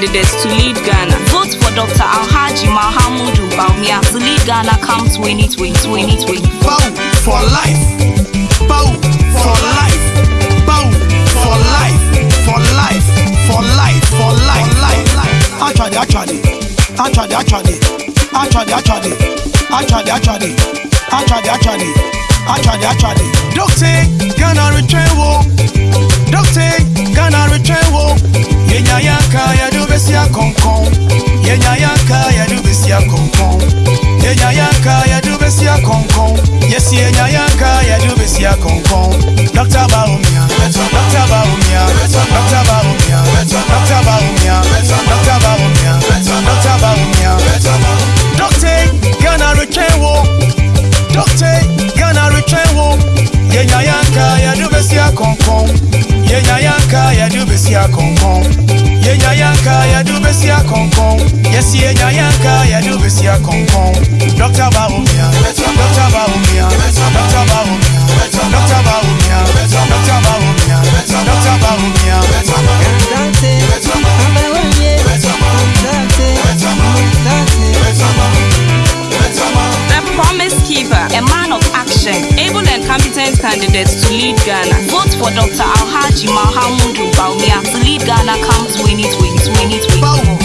candidates to lead Ghana. Vote for Dr. Alhaji Mahamudu Bawumia to lead Ghana come 2020. 2020. Bow for life. Bow for life. Bow for life. For life. For life. For life. Life. Actually, actually. Actually, actually. Actually, actually. Actually, actually. Actually, actually. Actually, actually. Doctor, Ghana return wo. Oh. Doctor, kɔnkɔn yɛnya yanka yɛdu bɛsia kɔnkɔn yɛsi yɛnya yanka yɛdu bɛsia kɔnkɔn dɔkta baomia dɔkta baomia dɔkta baomia dɔkta baomia dɔkta baomia dɔkta baomia dɔkta ghana retwɛn wo dɔkta ghana retwɛn wo yɛnya yanka yɛdu bɛsia kɔnkɔn yɛnya yanka yɛdu bɛsia kɔnkɔn yɛnya yɛnka yɛde wobɛsi akɔnkɔn yɛsi yɛnya yɛnka yɛde wobɛsi akɔnkɔn dɔkta bawo candidates to lead Ghana. Vote for Dr. Alhaji Mahamudu Bawumia to lead Ghana come 2020. 2020. Bow for life.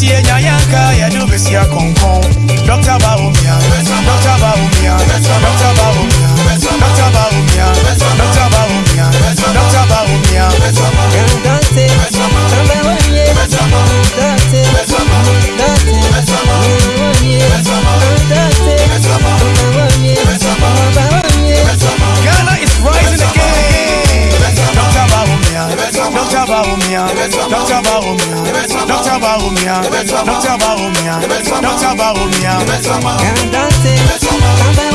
si see a Yanka, you know, Messiah Concon. Dr. Bawumia, Dr. Bawumia, Dr. Bawumia, Dr. Bawumia, Dr. Bawumia. Cantante, canta